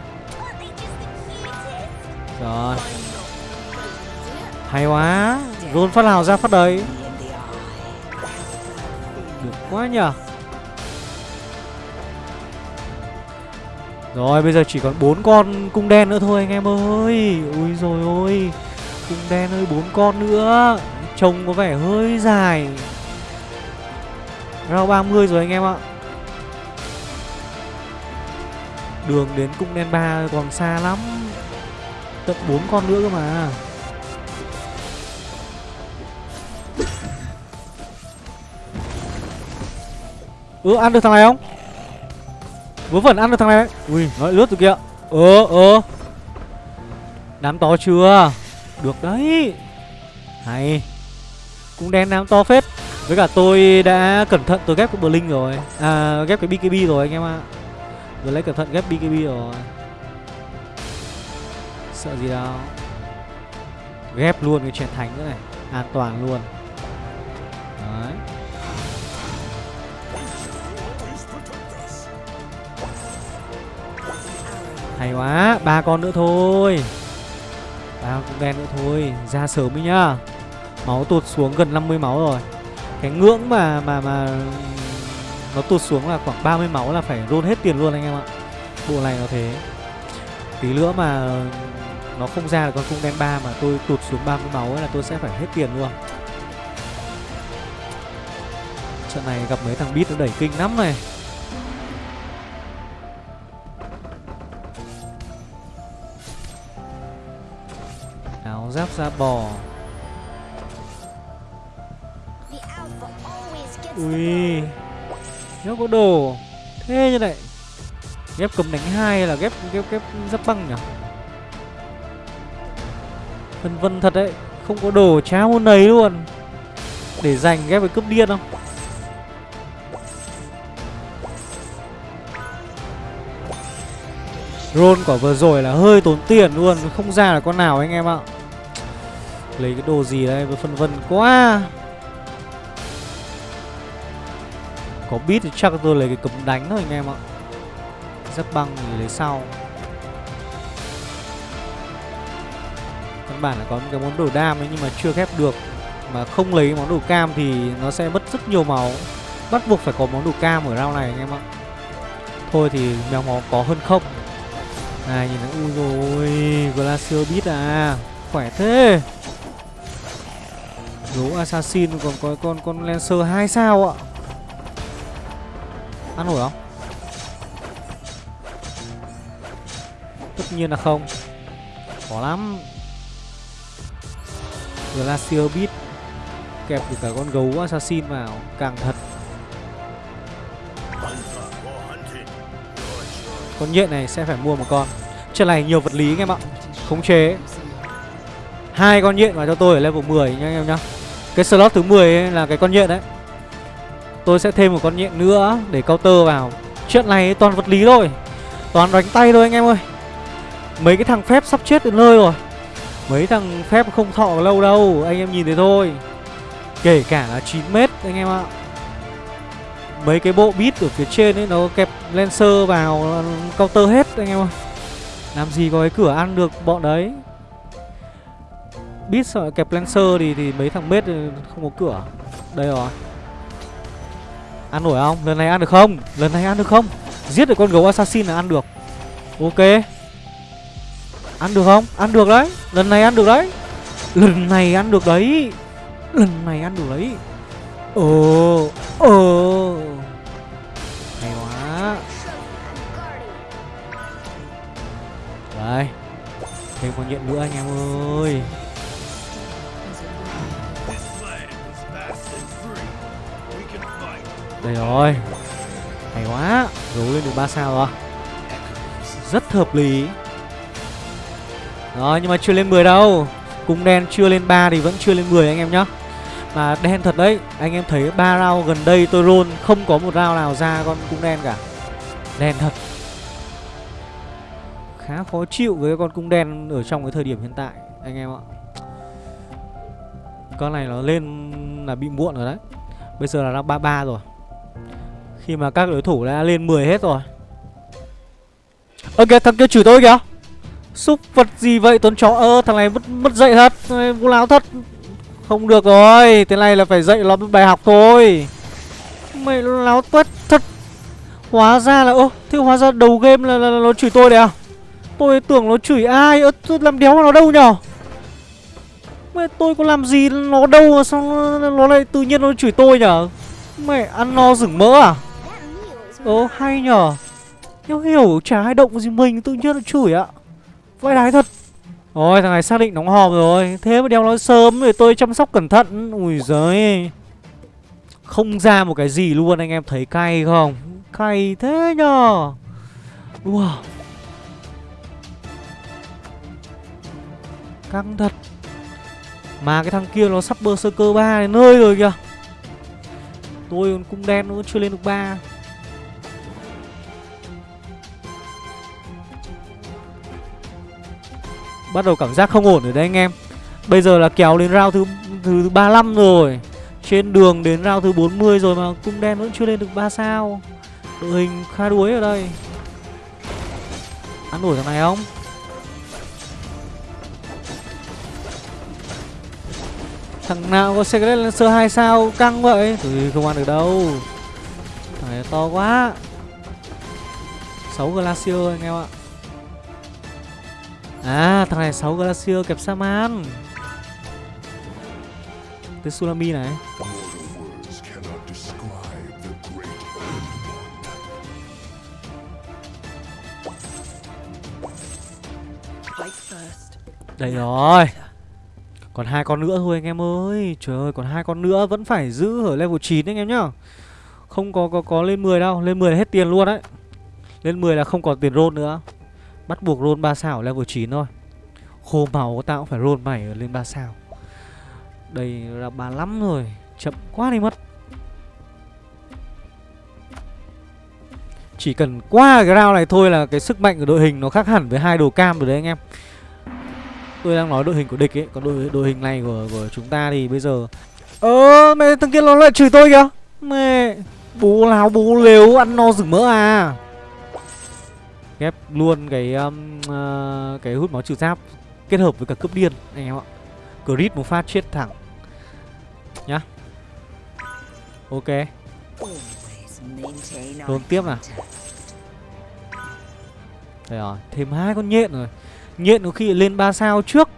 Rồi. Hay quá rôn phát nào ra phát đấy. Được quá nhở Rồi, bây giờ chỉ còn bốn con cung đen nữa thôi anh em ơi. Ui rồi ôi, Cung đen ơi, bốn con nữa. Trông có vẻ hơi dài. Rau 30 rồi anh em ạ. Đường đến cung đen 3 còn xa lắm. Tận 4 con nữa cơ mà. Ừ ăn được thằng này không? Vớ vẩn ăn được thằng này. Ui nó lại lướt từ kia. Ờ ờ. Đám to chưa? Được đấy. Hay. Cũng đen đám to phết. Với cả tôi đã cẩn thận, tôi ghép cái Blink rồi. À ghép cái BKB rồi anh em ạ. Vừa lấy cẩn thận ghép BKB rồi. Sợ gì đâu. Ghép luôn cái chén thánh nữa này. An toàn luôn. Đấy. Hay quá, ba con nữa thôi. Ba con đen nữa thôi. Ra sớm đi nhá. Máu tụt xuống gần 50 máu rồi. Cái ngưỡng mà mà mà nó tụt xuống là khoảng 30 máu là phải roll hết tiền luôn anh em ạ. Bộ này nó thế. Tí nữa mà Nó không ra được con cung đen 3 mà tôi tụt xuống 30 máu ấy là tôi sẽ phải hết tiền luôn. Trận này gặp mấy thằng beat nó đẩy kinh lắm này. Áo giáp da bò. Ui nó có đồ. Thế như này. Ghép cầm đánh hai là ghép ghép ghép giáp băng nhỉ? Vân vân thật đấy. Không có đồ cháo môn này luôn. Để dành ghép với cướp điên không? Roll quả vừa rồi là hơi tốn tiền luôn. Không ra là con nào anh em ạ? Lấy cái đồ gì đây? Vừa phân vân quá. Có bit thì chắc tôi lấy cái cấm đánh thôi anh em ạ. Giáp băng thì lấy sau. Căn bản là có một cái món đồ đam ấy nhưng mà chưa ghép được. Mà không lấy món đồ cam thì nó sẽ mất rất nhiều máu. Bắt buộc phải có món đồ cam ở round này anh em ạ. Thôi thì mèo máu có hơn không? Này nhìn nó ui rồi Glacier beat à. Khỏe thế. Gấu assassin còn có con con lancer 2 sao ạ? Ăn nổi không? Tất nhiên là không. Khó lắm. Glacier beat Kẹp được cả con gấu assassin vào, Càng thật. Con nhện này sẽ phải mua một con. Trận này nhiều vật lý anh em ạ. Khống chế. Hai con nhện vào cho tôi ở level 10 nha anh em nhá. Cái slot thứ 10 ấy là cái con nhện đấy. Tôi sẽ thêm một con nhện nữa để counter vào. Chuyện này toàn vật lý thôi. Toàn đánh tay thôi anh em ơi. Mấy cái thằng phép sắp chết đến nơi rồi. Mấy thằng phép không thọ lâu đâu. Anh em nhìn thấy thôi. Kể cả là 9 mét anh em ạ. Mấy cái bộ bit ở phía trên ấy Nó kẹp Lancer vào Counter hết anh em ạ Làm gì có cái cửa ăn được bọn đấy. Bit sợ kẹp Lancer thì, thì mấy thằng mết không có cửa. Đây rồi. Ăn nổi không? Lần này ăn được không? Lần này ăn được không? Giết được con gấu assassin là ăn được. Ok. Ăn được không? Ăn được đấy. Lần này ăn được đấy. Lần này ăn được đấy. Lần này ăn được đấy. Ờ Ờ Hay quá. Đây. Thêm con nhện nữa anh em ơi. Đây rồi. Hay quá Gấu lên được 3 sao rồi. Rất hợp lý. Rồi, nhưng mà chưa lên 10 đâu. Cung đen chưa lên 3 thì vẫn chưa lên 10 anh em nhá. Mà đen thật đấy, Anh em thấy 3 round gần đây tôi roll Không có một round nào ra con cung đen cả. Đen thật. Khá khó chịu với con cung đen Ở trong cái thời điểm hiện tại, Anh em ạ. Con này nó lên là bị muộn rồi đấy. Bây giờ là round 33 rồi. Khi mà các đối thủ đã lên 10 hết rồi. Ok thằng kia chửi tôi kìa. Xúc vật gì vậy? Tuấn chó ơ thằng này mất mất dậy thật. Vô láo thật. Không được rồi Thế này là phải dạy nó bài học thôi. Mày láo tuét thật. Hóa ra là ơ Thế hóa ra đầu game là, là, là nó chửi tôi đấy à? Tôi tưởng nó chửi ai? Ơ tôi làm đéo nó đâu nhở? Mẹ tôi có làm gì nó đâu mà sao nó, nó lại tự nhiên nó chửi tôi nhở? Mẹ ăn no rửng mỡ à? That Ồ, hay nhở nhau hiểu, chả ai động gì mình, tự nhiên nó chửi ạ. Vãi đái thật. Ôi, thằng này xác định đóng hòm rồi. Thế mà đeo nó sớm thì tôi chăm sóc cẩn thận. Ui giời Không ra một cái gì luôn, anh em thấy cay không? Cay thế nhở Wow Căng thật. Mà cái thằng kia nó sắp bơ sơ 3 đến nơi rồi kìa. Tôi còn cung đen nó chưa lên được 3 Bắt đầu cảm giác không ổn rồi đấy anh em. Bây giờ là kéo đến round thứ thứ 35 rồi. Trên đường đến round thứ 40 rồi mà cung đen vẫn chưa lên được 3 sao. Đội hình khá đuối ở đây. Ăn nổi thằng này không? Thằng nào có Secret Lancer 2 sao căng vậy? Thì không ăn được đâu. Thằng này to quá. 6 Glacier anh em ạ. À thằng này 6 Glacier kẹp Saman Tới Sulami này. Đây rồi. Còn hai con nữa thôi anh em ơi. Trời ơi, còn hai con nữa vẫn phải giữ ở level 9 anh em nhá. Không có có có lên 10 đâu. Lên 10 là hết tiền luôn đấy. Lên 10 là không còn tiền roll nữa. Bắt buộc roll 3 sao ở level 9 thôi. Khô máu tao cũng phải roll mày ở lên 3 sao. Đây là 35 rồi, Chậm quá đi mất. Chỉ cần qua cái round này thôi là cái sức mạnh của đội hình nó khác hẳn với hai đồ cam rồi đấy anh em. Tôi đang nói đội hình của địch ấy, Còn đội đội hình này của của chúng ta thì bây giờ Ơ, mẹ thằng kia nó lại chửi tôi kìa. Mẹ Bố láo bố lếu, ăn no rừng mỡ à. Ghép luôn cái um, uh, Cái hút máu trừ giáp Kết hợp với cả cướp điên anh em ạ. Crit một phát chết thẳng. Nhá. Ok. Always Đồn tiếp nào. contact. Đây rồi Thêm hai con nhện rồi. Nhện có khi lên 3 sao trước.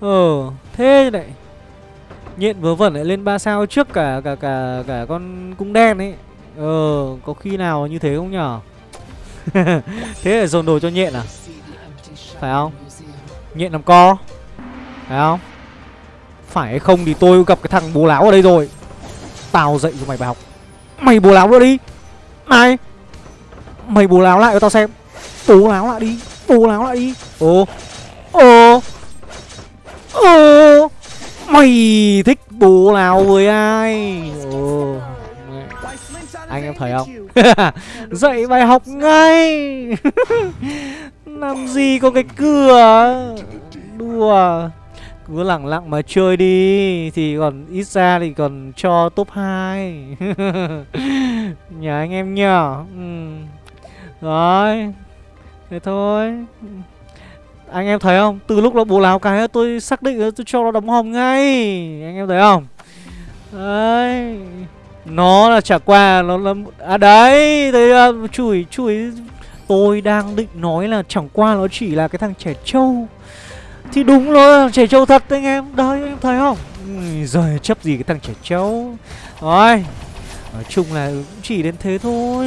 Ờ Thế này. Nhện vớ vẩn lại lên 3 sao trước cả cả cả cả con cung đen ấy. Ờ Có khi nào như thế không nhở? Thế là dồn đồ cho nhện à? Phải không? Nhện làm co. Phải không? Phải hay không thì tôi gặp cái thằng bố láo ở đây rồi. Tao dạy cho mày bài học. Mày bố láo nữa đi. Này. Mày bố láo lại cho tao xem. Bố láo lại đi. Bố láo lại đi. Ồ. Ồ. Ồ. Mày thích bố láo với ai? Ồ. Anh em thấy không. Dạy bài học ngay. Làm gì có cái cửa? Đùa. Cứ lẳng lặng mà chơi đi. Thì còn ít ra thì còn cho top 2 nhà anh em nhở ừ. rồi. Thế thôi. Anh em thấy không? Từ lúc nó bố láo cái tôi xác định tôi cho nó đóng hòm ngay. Anh em thấy không? Đấy nó là trả qua nó là à đấy thấy uh, à, chửi chửi. Tôi đang định nói là chẳng qua nó chỉ là cái thằng trẻ trâu. Thì đúng rồi trẻ trâu thật anh em. Đấy anh em thấy không? Rồi giời chấp gì cái thằng trẻ trâu. Rồi nói chung là cũng chỉ đến thế thôi.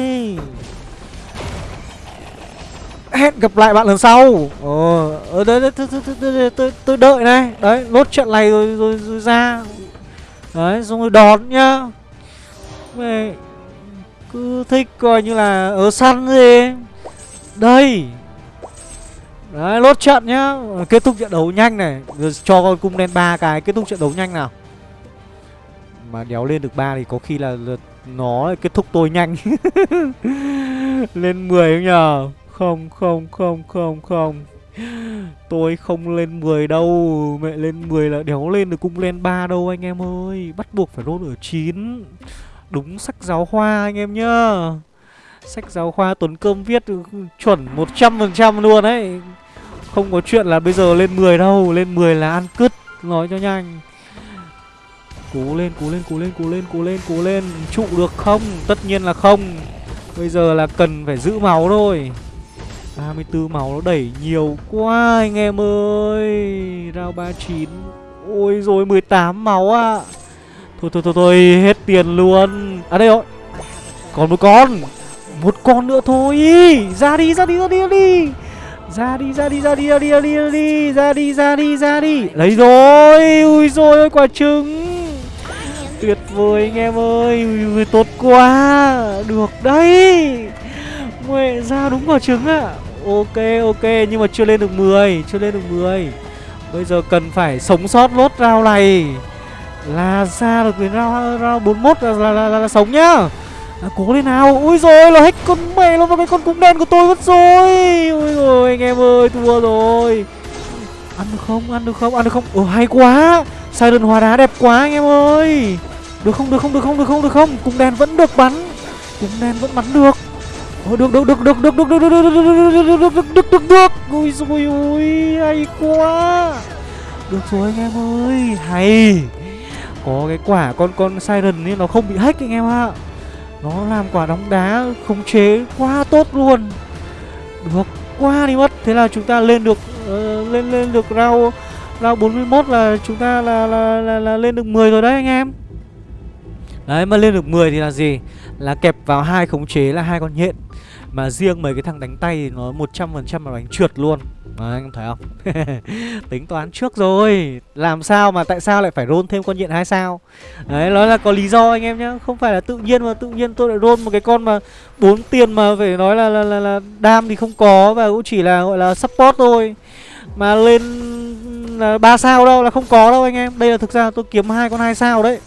Hẹn gặp lại bạn lần sau. Ờ ở đấy, đấy tôi, tôi, tôi, tôi, tôi đợi này. Đấy lốt trận này rồi, rồi, rồi ra. Đấy xong rồi đón nhá. Mẹ cứ thích coi như là ở săn gì đây. Đấy lốt trận nhá. Kết thúc trận đấu nhanh này. Rồi cho con cung đen ba cái kết thúc trận đấu nhanh nào. Mà đéo lên được ba thì có khi là, là nó kết thúc tôi nhanh. Lên 10 không nhờ? Không không không không không. Tôi không lên 10 đâu. Mẹ lên 10 là đéo lên được cung lên 3 đâu anh em ơi. Bắt buộc phải roll ở 9 Đúng sách giáo khoa anh em nhá. Sách giáo khoa Tuấn Cơm viết chuẩn 100% luôn đấy Không có chuyện là bây giờ lên 10 đâu Lên 10 là ăn cứt Nói cho nhanh. Cố lên, cố lên, cố lên, cố lên, cố lên, cố lên Trụ được không? Tất nhiên là không. Bây giờ là cần phải giữ máu thôi. 34 máu nó đẩy nhiều quá anh em ơi. Rao 39 Ôi rồi 18 máu ạ. à. Thôi thôi thôi thôi hết tiền luôn À đây rồi Còn một con Một con nữa thôi Ra đi ra đi ra đi ra đi ra đi ra đi ra đi ra đi ra đi ra đi ra đi ra đi ra đi lấy rồi ui rồi quả trứng tuyệt vời anh em ơi ui, ui, tốt quá được đấy mẹ ra đúng quả trứng ạ à. Ok ok nhưng mà chưa lên được 10 Chưa lên được 10 Bây giờ cần phải sống sót lốt rau này là ra được đến ra ra 41 là, là, là, là, là sống nhá à, Cố lên nào Ui rồi là hết con mẹ luôn vào cái con cung đen của tôi mất rồi Ui rồi anh em ơi thua rồi Ăn được không ăn được không ăn được không Ồ hay quá Siren hóa đá đẹp quá anh em ơi Được không được không được không được không được không Cung đen vẫn được bắn Cung đen vẫn bắn được Ôi được được được được được được được được được được được được được được được Ui rồi ui hay quá Được rồi anh em ơi Hay có cái quả con con Siren ấy nó không bị hack anh em ạ. Nó làm quả đóng đá khống chế quá tốt luôn. Được quá đi mất. Thế là chúng ta lên được uh, Lên lên được round Round 41 là chúng ta là, là, là, là lên được 10 rồi đấy anh em. Đấy mà lên được 10 thì là gì? Là kẹp vào hai khống chế là hai con nhện. Mà riêng mấy cái thằng đánh tay thì nó 100% là đánh trượt luôn. Vâng, đấy, anh thấy không? Tính toán trước rồi. Làm sao mà tại sao lại phải roll thêm con nhện hai sao? Đấy, nó là có lý do anh em nhá. Không phải là tự nhiên mà tự nhiên tôi lại roll một cái con mà bốn tiền mà phải nói là là, là, là đam thì không có Và cũng chỉ là gọi là support thôi. Mà lên ừ, là 3 sao đâu là không có đâu anh em. Đây là thực ra tôi kiếm hai con hai sao đấy.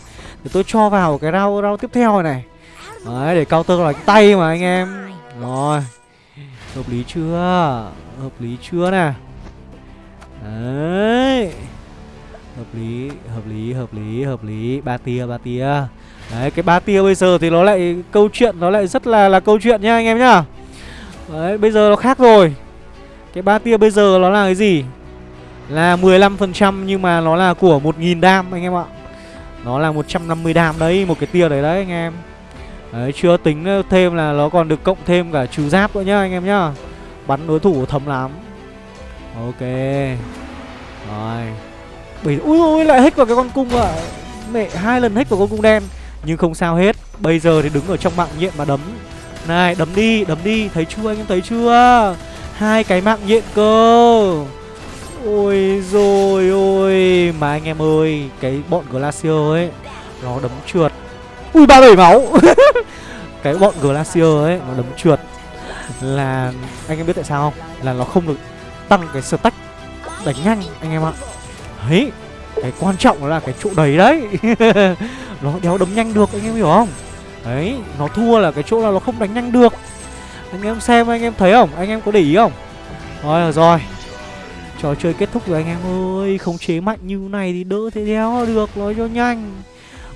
Để tôi cho vào cái rau rau tiếp theo này này. Đấy, để counter là cái tay mà anh em. Rồi. Hợp lý chưa? Hợp lý chưa nè? Đấy. Hợp lý, hợp lý, hợp lý, hợp lý. Ba tia, ba tia. Đấy, cái ba tia bây giờ thì nó lại Câu chuyện nó lại rất là là câu chuyện nhá anh em nhá. Đấy, bây giờ nó khác rồi. Cái ba tia bây giờ nó là cái gì? Là 15% nhưng mà nó là của 1.000 đam anh em ạ. Nó là 150 đam đấy Một cái tia đấy đấy anh em. Đấy, chưa tính thêm là nó còn được cộng thêm cả trừ giáp nữa nhá anh em nhá. Bắn đối thủ thấm lắm. Ok. Rồi. Bây Ui ui lại hết vào cái con cung ạ. À. Mẹ hai lần hết vào con cung đen Nhưng không sao hết. Bây giờ thì đứng ở trong mạng nhện mà đấm. Này đấm đi đấm đi. Thấy chưa anh em thấy chưa? Hai cái mạng nhện cơ. Ôi rồi ôi. Mà anh em ơi Cái bọn Glacier ấy Nó đấm trượt. Ui 37 máu. Cái bọn Glacier ấy, Nó đấm trượt. Là, Anh em biết tại sao không? Là nó không được tăng cái stack Đánh nhanh, anh em ạ. Đấy Cái quan trọng là cái chỗ đấy đấy. Nó đéo đấm nhanh được, anh em hiểu không? Đấy, Nó thua là cái chỗ là nó không đánh nhanh được. Anh em xem, anh em thấy không? Anh em có để ý không? Rồi rồi Trò chơi kết thúc rồi, anh em ơi. Khống chế mạnh như này thì đỡ thế đéo, được, Nói cho nhanh.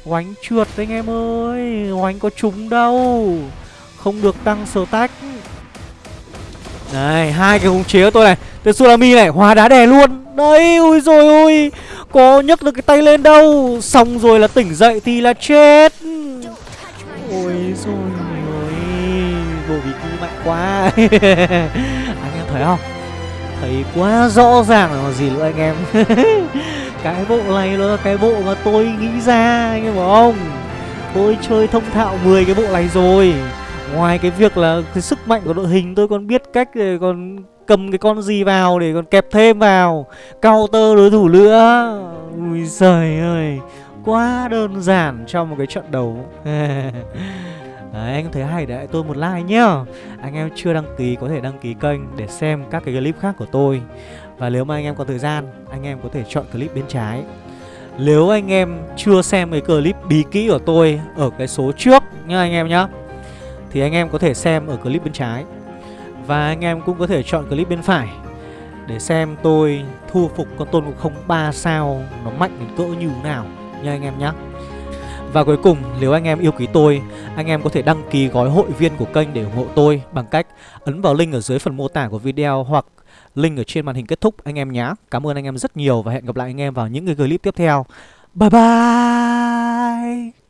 Oánh trượt anh em ơi, Oánh có trúng đâu. Không được tăng sở tách Này, hai cái khống chế của tôi này. Tsunami này, hóa đá đè luôn. Đấy, ui rồi ui Có nhấc được cái tay lên đâu. Xong rồi là tỉnh dậy thì là chết. Ôi rồi ôi Bộ bí kỳ mạnh quá. Anh em thấy không? Thấy quá rõ ràng là gì nữa anh em. Cái bộ này nó là cái bộ mà tôi nghĩ ra Anh em hiểu không? Tôi chơi thông thạo 10 cái bộ này rồi. Ngoài cái việc là cái sức mạnh của đội hình tôi còn biết cách để còn cầm cái con gì vào để còn kẹp thêm vào. Counter đối thủ nữa Ui giời ơi Quá đơn giản trong một cái trận đấu. Đấy, anh thấy hay để tôi một like nhá. Anh em chưa đăng ký có thể đăng ký kênh để xem các cái clip khác của tôi. Và nếu mà anh em có thời gian, anh em có thể chọn clip bên trái. Nếu anh em chưa xem cái clip bí kỹ của tôi ở cái số trước nhá anh em nhá Thì anh em có thể xem ở clip bên trái. Và anh em cũng có thể chọn clip bên phải Để xem tôi thu phục con tôn ngục không 3 sao nó mạnh đến cỡ như thế nào nha anh em nhá. Và cuối cùng, nếu anh em yêu quý tôi, anh em có thể đăng ký gói hội viên của kênh để ủng hộ tôi bằng cách ấn vào link ở dưới phần mô tả của video hoặc link ở trên màn hình kết thúc anh em nhé. Cảm ơn anh em rất nhiều và hẹn gặp lại anh em vào những cái clip tiếp theo. Bye bye!